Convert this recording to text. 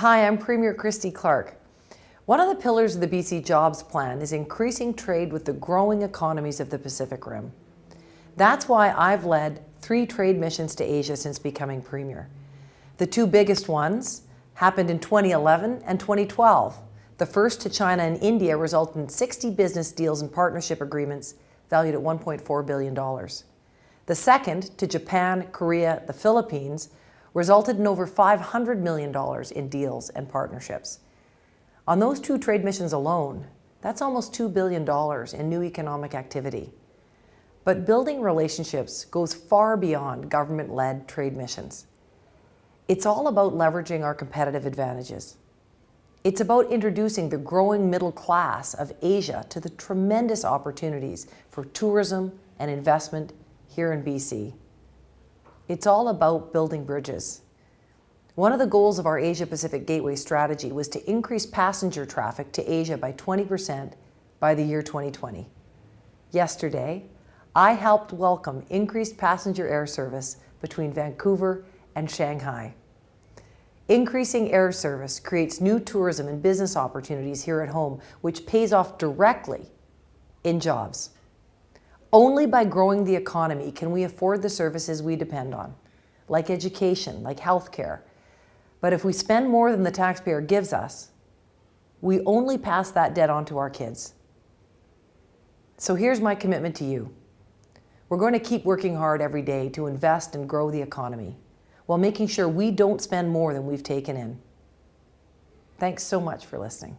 Hi, I'm Premier Christy Clark. One of the pillars of the BC Jobs Plan is increasing trade with the growing economies of the Pacific Rim. That's why I've led three trade missions to Asia since becoming Premier. The two biggest ones happened in 2011 and 2012. The first to China and India resulted in 60 business deals and partnership agreements valued at $1.4 billion. The second to Japan, Korea, the Philippines resulted in over $500 million in deals and partnerships. On those two trade missions alone, that's almost $2 billion in new economic activity. But building relationships goes far beyond government-led trade missions. It's all about leveraging our competitive advantages. It's about introducing the growing middle class of Asia to the tremendous opportunities for tourism and investment here in BC. It's all about building bridges. One of the goals of our Asia-Pacific Gateway strategy was to increase passenger traffic to Asia by 20% by the year 2020. Yesterday, I helped welcome increased passenger air service between Vancouver and Shanghai. Increasing air service creates new tourism and business opportunities here at home, which pays off directly in jobs. Only by growing the economy can we afford the services we depend on, like education, like healthcare. But if we spend more than the taxpayer gives us, we only pass that debt on to our kids. So here's my commitment to you. We're going to keep working hard every day to invest and grow the economy while making sure we don't spend more than we've taken in. Thanks so much for listening.